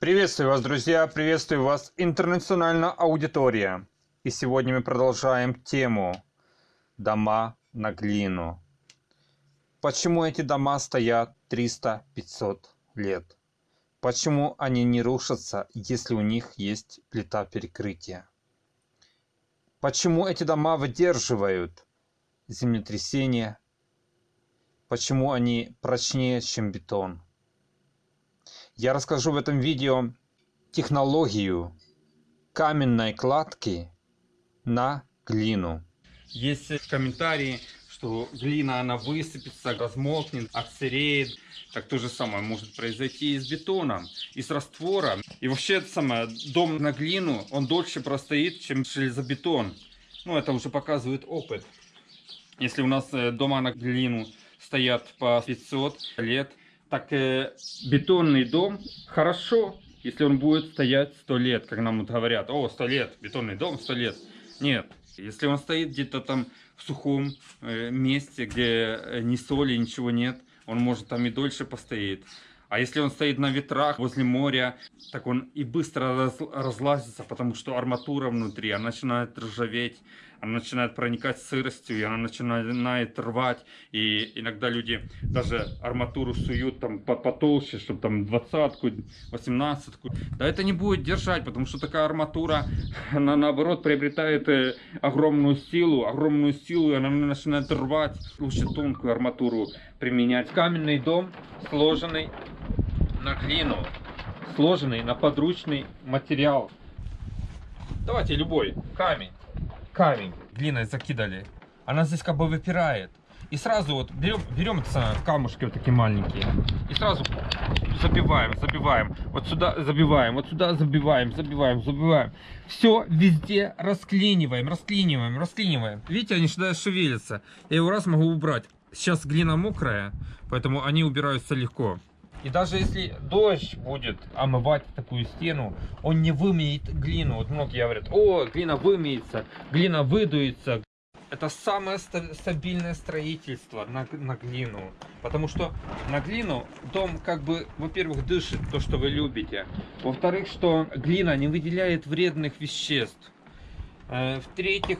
Приветствую вас, друзья! Приветствую вас, интернациональная аудитория! И сегодня мы продолжаем тему «Дома на глину». Почему эти дома стоят 300-500 лет? Почему они не рушатся, если у них есть плита перекрытия? Почему эти дома выдерживают землетрясения? Почему они прочнее, чем бетон? Я расскажу в этом видео технологию каменной кладки на глину. Есть комментарии, что глина она высыпется, размокнет, отсыреет. Так то же самое может произойти и с бетоном, и с раствором. И вообще это самое, дом на глину, он дольше простоит, чем железобетон. Ну, это уже показывает опыт. Если у нас э, дома на глину стоят по 500 лет, так э, бетонный дом хорошо, если он будет стоять 100 лет, как нам вот говорят, о, 100 лет, бетонный дом 100 лет. Нет, если он стоит где-то там в сухом э, месте, где э, ни соли, ничего нет, он может там и дольше постоит. А если он стоит на ветрах возле моря, так он и быстро раз, разлазится, потому что арматура внутри, она начинает ржаветь, она начинает проникать сыростью, и она начинает рвать. И иногда люди даже арматуру суют там потолще, чтобы там двадцатку, восемнадцатку. Да это не будет держать, потому что такая арматура, она наоборот приобретает э, огромную силу, огромную силу, и она начинает рвать. Лучше тонкую арматуру применять. Каменный дом сложенный на глину, сложенный на подручный материал. Давайте любой камень, камень глиной закидали. Она здесь как бы выпирает. И сразу вот берем, берем камушки вот такие маленькие. И сразу забиваем, забиваем. Вот сюда забиваем, вот сюда забиваем, забиваем, забиваем. Все везде расклиниваем, расклиниваем, расклиниваем. Видите, они сюда шевелятся. Я его раз могу убрать. Сейчас глина мокрая, поэтому они убираются легко. И даже если дождь будет омывать такую стену, он не вымеет глину. Вот многие говорят, о, глина вымеется, глина выдуется. Это самое стабильное строительство на, на глину. Потому что на глину дом как бы, во-первых, дышит то, что вы любите. Во-вторых, что глина не выделяет вредных веществ. Э, в-третьих,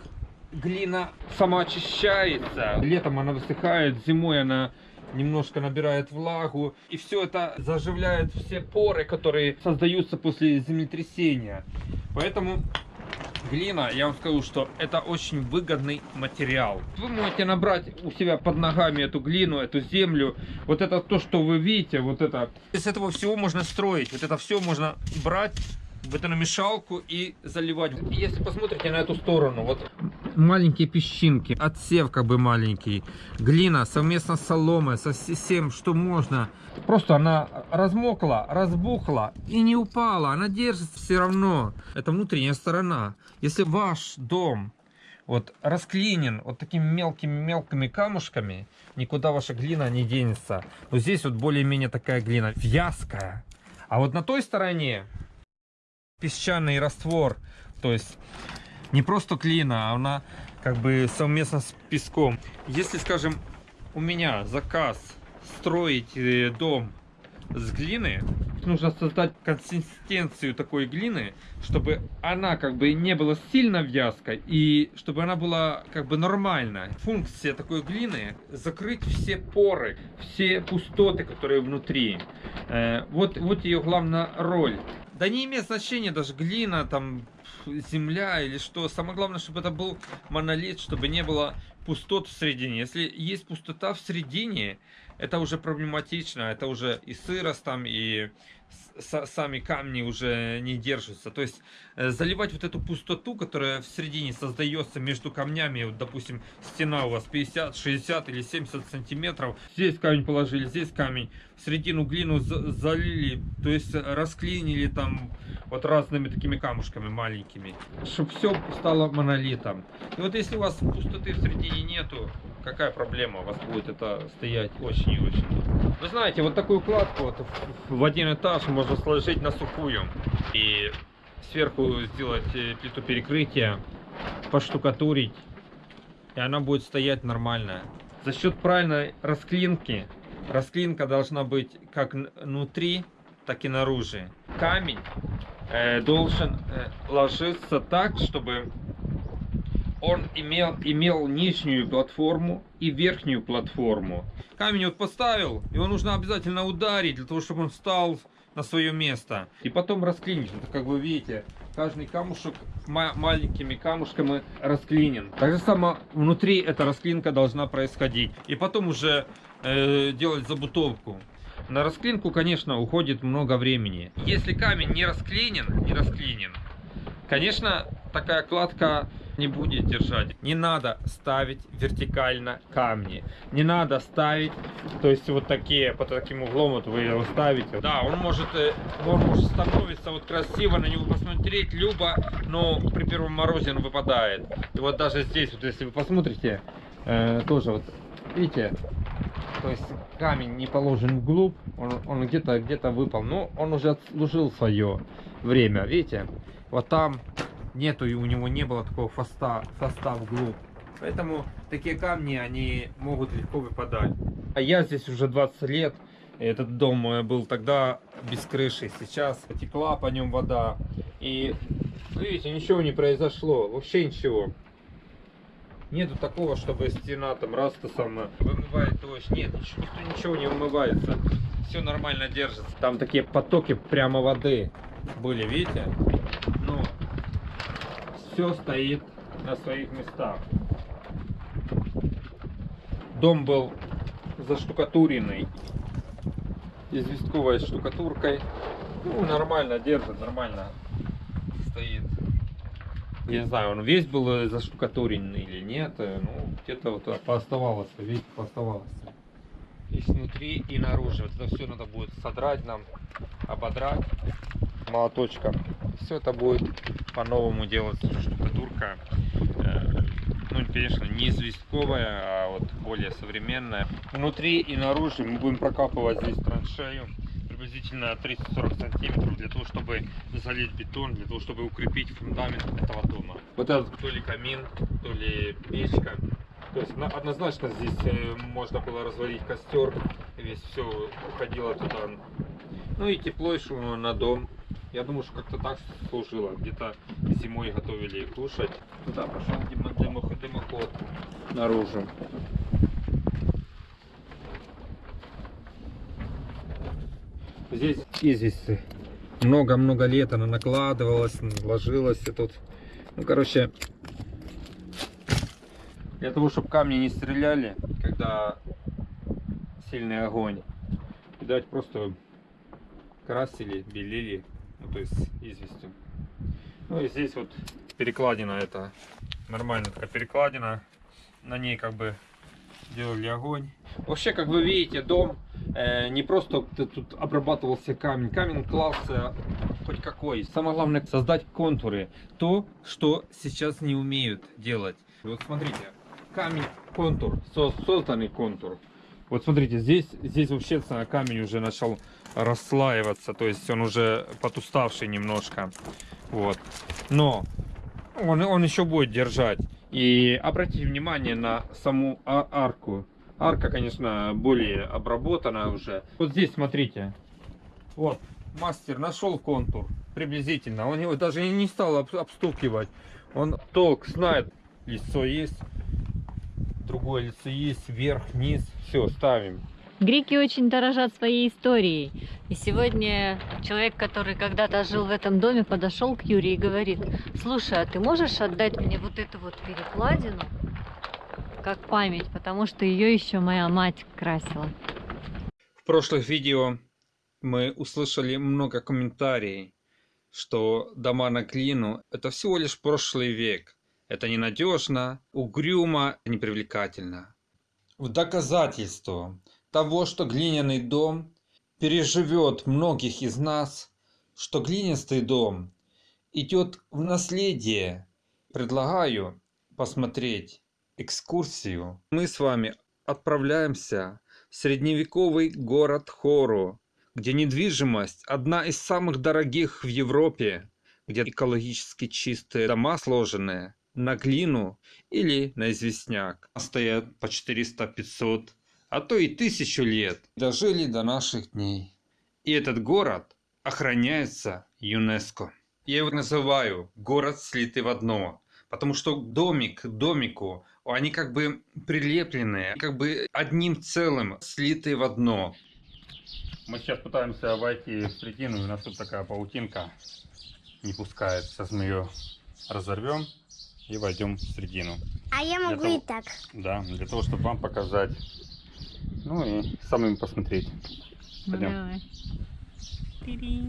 глина самоочищается. Летом она высыхает, зимой она немножко набирает влагу. И все это заживляет все поры, которые создаются после землетрясения. Поэтому глина, я вам скажу, что это очень выгодный материал. Вы можете набрать у себя под ногами эту глину, эту землю. Вот это то, что вы видите, вот это. Из этого всего можно строить. Вот это все можно брать в эту намешалку и заливать. Если посмотрите на эту сторону, вот маленькие песчинки, отсев как бы маленький, глина совместно с соломой, со всем, что можно. Просто она размокла, разбухла и не упала, она держится все равно. Это внутренняя сторона. Если ваш дом вот расклинен вот такими мелкими-мелкими камушками, никуда ваша глина не денется. Вот здесь вот более-менее такая глина вязкая. А вот на той стороне песчаный раствор, то есть не просто глина, а она как бы совместно с песком. Если, скажем, у меня заказ строить э, дом с глины, нужно создать консистенцию такой глины, чтобы она как бы не была сильно вязкой и чтобы она была как бы нормальная. Функция такой глины закрыть все поры, все пустоты, которые внутри. Э, вот, вот ее главная роль. Да не имеет значения даже глина, там, земля или что. Самое главное, чтобы это был монолит, чтобы не было пустот в середине. Если есть пустота в середине, это уже проблематично. Это уже и сырость там, и сами камни уже не держатся. То есть э, заливать вот эту пустоту, которая в середине создается между камнями, вот, допустим, стена у вас 50, 60 или 70 сантиметров, здесь камень положили, здесь камень, в середину глину залили, то есть расклинили там вот разными такими камушками маленькими, чтобы все стало монолитом. И вот если у вас пустоты в середине нету, какая проблема? У вас будет это стоять очень и очень. Вы знаете, вот такую кладку вот в один этаж можно сложить на сухую. И сверху сделать э, плиту перекрытия, поштукатурить. И она будет стоять нормально. За счет правильной расклинки, расклинка должна быть как внутри, так и наружу. Камень э, должен э, ложиться так, чтобы он имел, имел нижнюю платформу и верхнюю платформу. Камень вот поставил, его нужно обязательно ударить, для того, чтобы он встал на свое место. И потом расклинить. Вот, как вы видите, каждый камушек ма- маленькими камушками расклинен. Так же само внутри эта расклинка должна происходить. И потом уже э, делать забутовку. На расклинку, конечно, уходит много времени. Если камень не расклинен, не расклинен, конечно, такая кладка не будет держать. Не надо ставить вертикально камни. Не надо ставить, то есть вот такие, под таким углом вот вы его ставите. Да, он может, э, он может становиться вот красиво на него посмотреть, любо, но при первом морозе он выпадает. И вот даже здесь, вот если вы посмотрите, э, тоже вот, видите, то есть камень не положен вглубь, он, он где-то где-то выпал, но он уже отслужил свое время, видите? Вот там нету и у него не было такого хвоста, хвоста вглубь. Поэтому такие камни, они могут легко выпадать. А я здесь уже 20 лет. Этот дом был тогда без крыши. Сейчас потекла по нем вода. И видите, ничего не произошло. Вообще ничего. Нету такого, чтобы стена там раз то самое вымывает дождь. Нет, ничего, ничего не вымывается. Все нормально держится. Там такие потоки прямо воды были, видите? Все стоит на своих местах. Дом был заштукатуренный известковой штукатуркой. Ну, нормально держит, нормально стоит. Я не знаю, он весь был заштукатуренный или нет. Ну, где-то вот пооставалось, видите, пооставалось. И снутри, и наружу. Вот это все надо будет содрать нам, ободрать молоточком. Все это будет по-новому делать штукатурка. Э, ну, конечно, не известковая, а вот более современная. Внутри и наружу мы будем прокапывать здесь траншею приблизительно 30-40 сантиметров для того, чтобы залить бетон, для того, чтобы укрепить фундамент этого дома. Вот этот то ли камин, то ли печка. То есть однозначно здесь э, можно было развалить костер, весь все уходило туда. Ну и тепло еще на дом. Я думаю, что как-то так служило. Где-то зимой готовили кушать. Туда пошел дымоход, дымоход наружу. Здесь извести. Много-много лет она накладывалась, ложилась и тут. Ну, короче, для того, чтобы камни не стреляли, когда сильный огонь. Видать, просто красили, белили ну, то есть известью. Ну и здесь вот перекладина это нормальная такая перекладина. На ней как бы делали огонь. Вообще, как вы видите, дом э, не просто тут обрабатывался камень. Камень клался хоть какой. Самое главное создать контуры. То, что сейчас не умеют делать. Вот смотрите, камень контур, созданный контур. Вот смотрите, здесь, здесь вообще камень уже начал расслаиваться, то есть он уже потуставший немножко. Вот. Но он, он еще будет держать. И обратите внимание на саму а арку. Арка, конечно, более обработана уже. Вот здесь, смотрите. Вот, мастер нашел контур приблизительно. Он его даже не стал обстукивать. Он толк знает. Лицо есть. Другое лицо есть. Вверх, вниз. Все, ставим. Греки очень дорожат своей историей. И сегодня человек, который когда-то жил в этом доме, подошел к Юрию и говорит, слушай, а ты можешь отдать мне вот эту вот перекладину как память, потому что ее еще моя мать красила. В прошлых видео мы услышали много комментариев, что дома на глину – это всего лишь прошлый век. Это ненадежно, угрюмо, непривлекательно. В доказательство того, что глиняный дом переживет многих из нас, что глинистый дом идет в наследие. Предлагаю посмотреть экскурсию. Мы с вами отправляемся в средневековый город Хору, где недвижимость одна из самых дорогих в Европе, где экологически чистые дома сложенные на глину или на известняк. Стоят по 400-500 а то и тысячу лет, дожили до наших дней. И этот город охраняется ЮНЕСКО. Я его называю город слитый в одно. Потому что домик к домику, они как бы прилеплены, как бы одним целым, слитые в одно. Мы сейчас пытаемся войти в и у нас тут такая паутинка не пускает. Сейчас мы ее разорвем и войдем в середину. А я могу того- и так. Да, для того, чтобы вам показать. Ну и самим посмотреть. Пойдем. давай. Тири.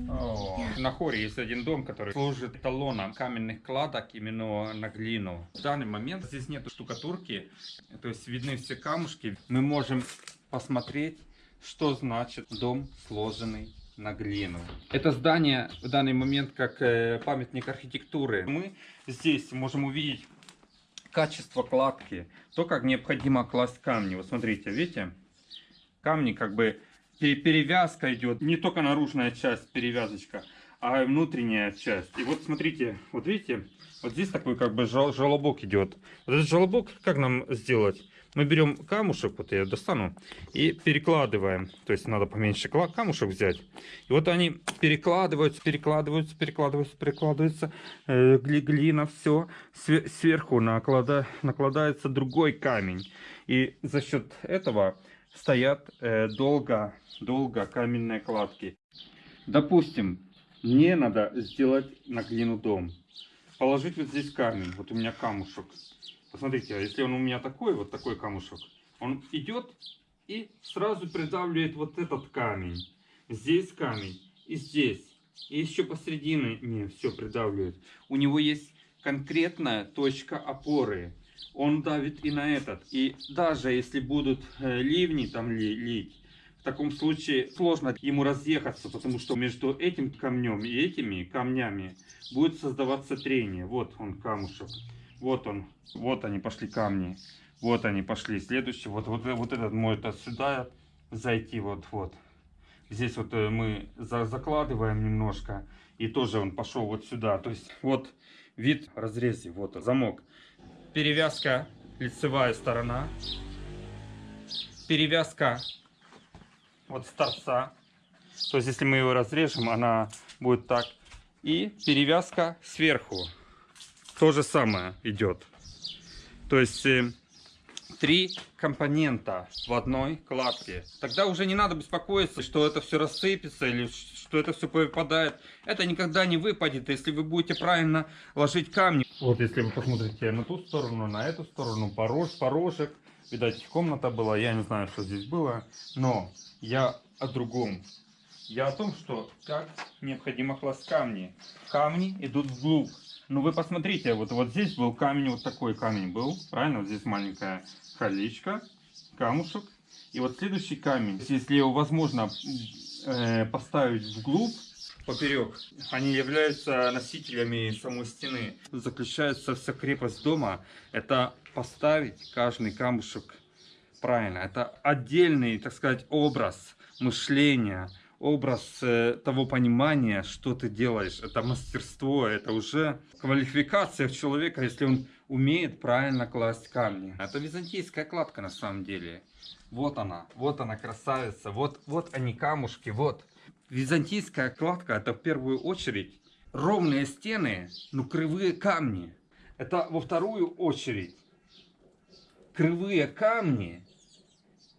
На хоре есть один дом, который служит эталоном каменных кладок именно на глину. В данный момент здесь нет штукатурки, то есть видны все камушки. Мы можем посмотреть, что значит дом, сложенный на глину. Это здание в данный момент как э, памятник архитектуры. Мы здесь можем увидеть качество кладки, то, как необходимо класть камни. Вот смотрите, видите? Камни как бы пе- перевязка идет, не только наружная часть, перевязочка, а и внутренняя часть. И вот смотрите, вот видите, вот здесь такой как бы жел- желобок идет. Вот этот желобок, как нам сделать? Мы берем камушек, вот я достану, и перекладываем. То есть надо поменьше камушек взять. И вот они перекладываются, перекладываются, перекладываются, перекладываются. Э, гли- глина, все. Сверху наклада- накладается другой камень. И за счет этого стоят э, долго, долго каменные кладки. Допустим, мне надо сделать на глину дом. Положить вот здесь камень. Вот у меня камушек. Посмотрите, а если он у меня такой, вот такой камушек, он идет и сразу придавливает вот этот камень. Здесь камень и здесь. И еще посередине не все придавливает. У него есть конкретная точка опоры. Он давит и на этот. И даже если будут э, ливни там ли- лить, в таком случае сложно ему разъехаться, потому что между этим камнем и этими камнями будет создаваться трение. Вот он камушек. Вот он. Вот они пошли камни. Вот они пошли. Следующий. Вот, вот, вот этот может отсюда зайти. Вот, вот. Здесь вот э, мы за- закладываем немножко. И тоже он пошел вот сюда. То есть вот вид разрезе. Вот замок. Перевязка лицевая сторона. Перевязка вот с торца. То есть если мы его разрежем, она будет так. И перевязка сверху. То же самое идет. То есть э, три компонента в одной кладке. Тогда уже не надо беспокоиться, что это все рассыпется или что это все выпадает. Это никогда не выпадет, если вы будете правильно ложить камни. Вот если вы посмотрите на ту сторону, на эту сторону, порож, порожек. Видать, комната была, я не знаю, что здесь было. Но я о другом. Я о том, что как необходимо класть камни. Камни идут вглубь. Ну вы посмотрите, вот, вот здесь был камень, вот такой камень был, правильно? Вот здесь маленькая колечко, камушек. И вот следующий камень, если его возможно э, поставить вглубь, поперек, они являются носителями самой стены. Заключается вся крепость дома, это поставить каждый камушек правильно. Это отдельный, так сказать, образ мышления, образ э, того понимания, что ты делаешь. Это мастерство, это уже квалификация человека, если он умеет правильно класть камни. Это византийская кладка на самом деле. Вот она, вот она красавица, вот, вот они камушки, вот. Византийская кладка это в первую очередь ровные стены, ну кривые камни. Это во вторую очередь кривые камни,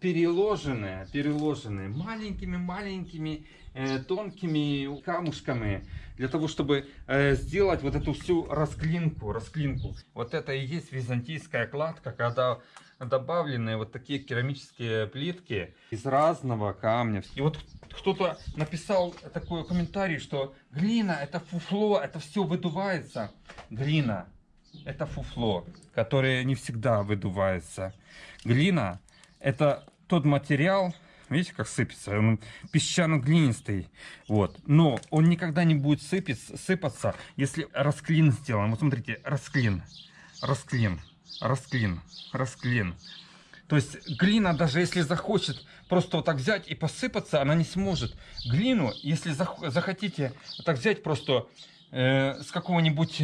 переложенные, переложенные маленькими-маленькими э, тонкими камушками для того, чтобы э, сделать вот эту всю расклинку, расклинку. Вот это и есть византийская кладка, когда добавлены вот такие керамические плитки из разного камня. И вот кто-то написал такой комментарий, что глина это фуфло, это все выдувается. Глина это фуфло, которое не всегда выдувается. Глина это тот материал, видите, как сыпется, он песчано-глинистый, вот. Но он никогда не будет сыпаться, сыпаться, если расклин сделан. Вот смотрите, расклин, расклин, расклин, расклин. То есть глина, даже если захочет просто вот так взять и посыпаться, она не сможет. Глину, если зах- захотите вот так взять просто э, с какого-нибудь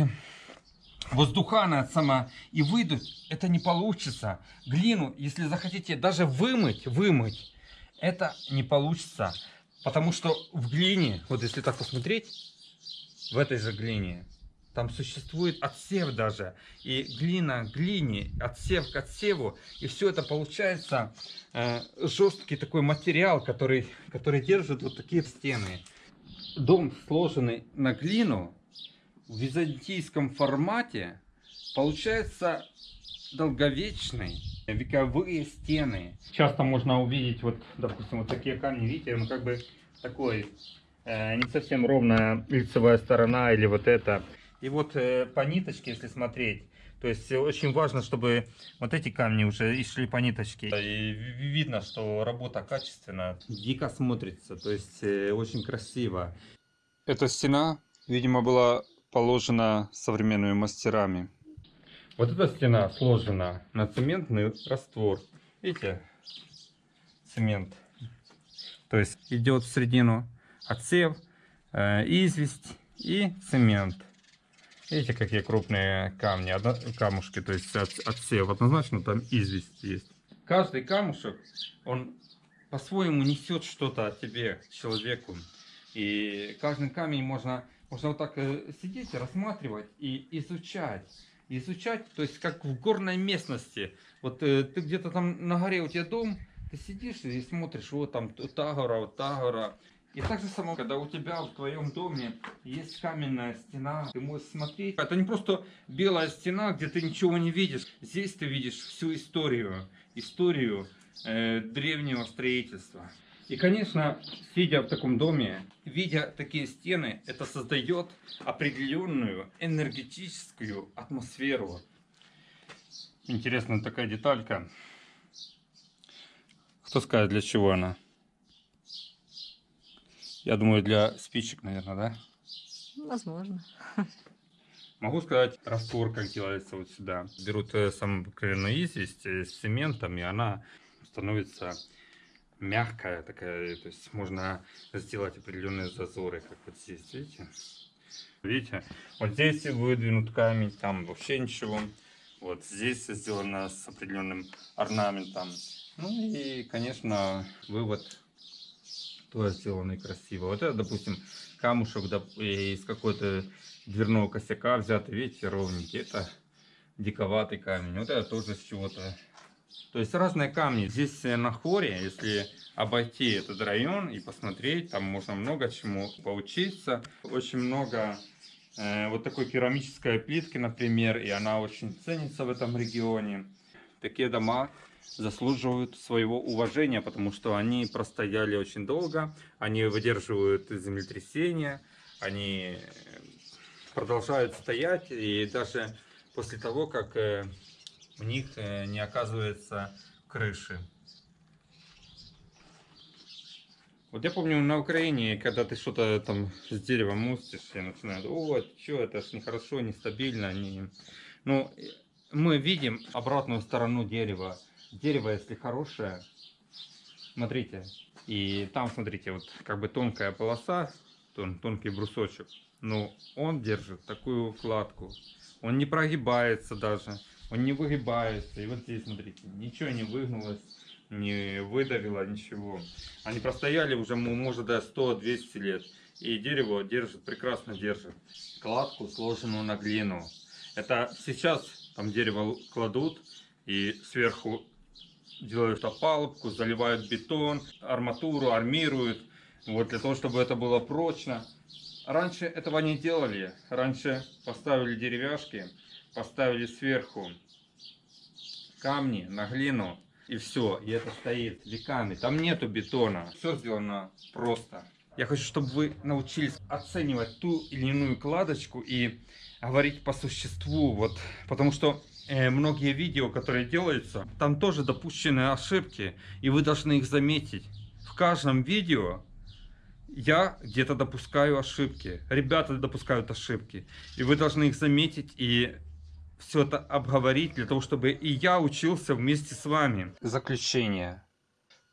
воздухана сама и выдуть, это не получится. Глину, если захотите даже вымыть, вымыть, это не получится. Потому что в глине, вот если так посмотреть, в этой же глине, там существует отсев даже. И глина к глине, отсев к отсеву. И все это получается э, жесткий такой материал, который, который держит вот такие стены. Дом, сложенный на глину, в византийском формате, получается долговечный, вековые стены. Часто можно увидеть, вот, допустим, вот такие камни, видите, он как бы такой, э, не совсем ровная лицевая сторона или вот это. И вот э, по ниточке, если смотреть, то есть очень важно, чтобы вот эти камни уже и шли по ниточке. И видно, что работа качественная, дико смотрится, то есть э, очень красиво. Эта стена, видимо, была положена современными мастерами. Вот эта стена сложена на цементный раствор. Видите? Цемент. То есть идет в середину отсев, э, известь и цемент. Видите, какие крупные камни, камушки, то есть от, отсев. Однозначно там известь есть. Каждый камушек, он по-своему несет что-то от тебе, человеку. И каждый камень можно, можно вот так э, сидеть, рассматривать и изучать. Изучать, то есть как в горной местности. Вот э, ты где-то там на горе у тебя дом, ты сидишь и смотришь, вот там та гора, вот та гора. И так же само, когда у тебя в твоем доме есть каменная стена, ты можешь смотреть. Это не просто белая стена, где ты ничего не видишь. Здесь ты видишь всю историю, историю э, древнего строительства. И, конечно, сидя в таком доме, видя такие стены, это создает определенную энергетическую атмосферу. Интересная такая деталька. Кто скажет, для чего она? Я думаю, для спичек, наверное, да? Возможно. Могу сказать, раствор, как делается вот сюда. Берут э, самую обыкновенную известь э, с цементом, и она становится мягкая такая. То есть можно сделать определенные зазоры, как вот здесь, видите? Видите? Вот здесь выдвинут камень, там вообще ничего. Вот здесь сделано с определенным орнаментом. Ну и, конечно, вывод тоже сделанный красиво. Вот это, допустим, камушек из какой-то дверного косяка взятый, видите, ровненький. Это диковатый камень. Вот это тоже с чего-то. То есть разные камни. Здесь э, на хоре, если обойти этот район и посмотреть, там можно много чему поучиться. Очень много э, вот такой керамической плитки, например, и она очень ценится в этом регионе. Такие дома заслуживают своего уважения, потому что они простояли очень долго, они выдерживают землетрясения, они продолжают стоять, и даже после того, как э, у них э, не оказывается крыши. Вот я помню на Украине, когда ты что-то там с деревом мустишь, и начинают, о, что это ж нехорошо, нестабильно. Не... Ну, мы видим обратную сторону дерева дерево, если хорошее, смотрите, и там, смотрите, вот как бы тонкая полоса, тон, тонкий брусочек, но он держит такую вкладку, он не прогибается даже, он не выгибается, и вот здесь, смотрите, ничего не выгнулось, не выдавило, ничего. Они простояли уже, может, до 100-200 лет, и дерево держит, прекрасно держит. Кладку, сложенную на глину. Это сейчас там дерево кладут, и сверху делают опалубку, заливают бетон, арматуру, армируют, вот для того, чтобы это было прочно. Раньше этого не делали. Раньше поставили деревяшки, поставили сверху камни на глину, и все, и это стоит веками. Там нету бетона, все сделано просто. Я хочу, чтобы вы научились оценивать ту или иную кладочку и говорить по существу, вот, потому что Э, многие видео, которые делаются, там тоже допущены ошибки, и вы должны их заметить. В каждом видео я где-то допускаю ошибки, ребята допускают ошибки, и вы должны их заметить и все это обговорить, для того, чтобы и я учился вместе с вами. Заключение.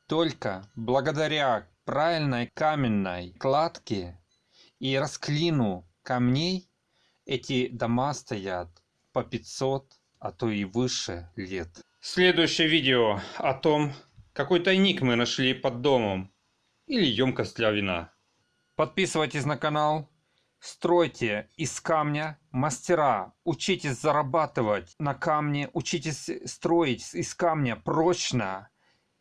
Только благодаря правильной каменной кладке и расклину камней эти дома стоят по 500 а то и выше лет. Следующее видео о том, какой тайник мы нашли под домом. или емкость для вина. Подписывайтесь на канал, стройте из камня мастера, учитесь зарабатывать на камне, учитесь строить из камня прочно.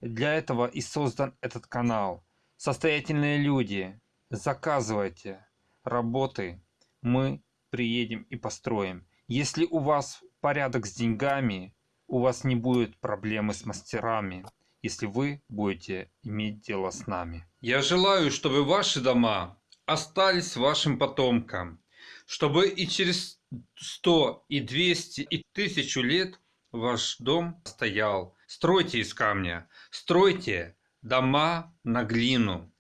Для этого и создан этот канал. Состоятельные люди, заказывайте работы, мы приедем и построим. Если у вас порядок с деньгами, у вас не будет проблемы с мастерами, если вы будете иметь дело с нами. Я желаю, чтобы ваши дома остались вашим потомкам, чтобы и через 100, и 200, и 1000 лет ваш дом стоял. Стройте из камня, стройте дома на глину.